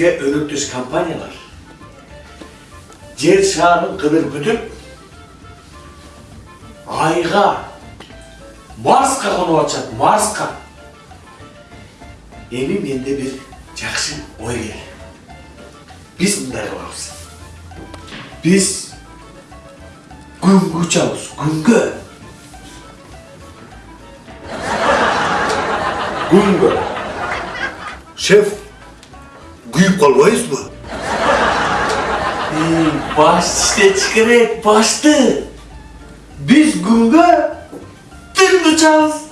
бизге өнөктөш компаниялар жер шарын кыдыр бүтүп айга марска конуп атышат марска эми менде бир жакшы ой келди биз мындай кылабыз биз күнгө учабыз күнгө күнгө шеф күйүп калбайбызбы Ey, baş işte çıkarek baştı. Biz günge tüm uçağız.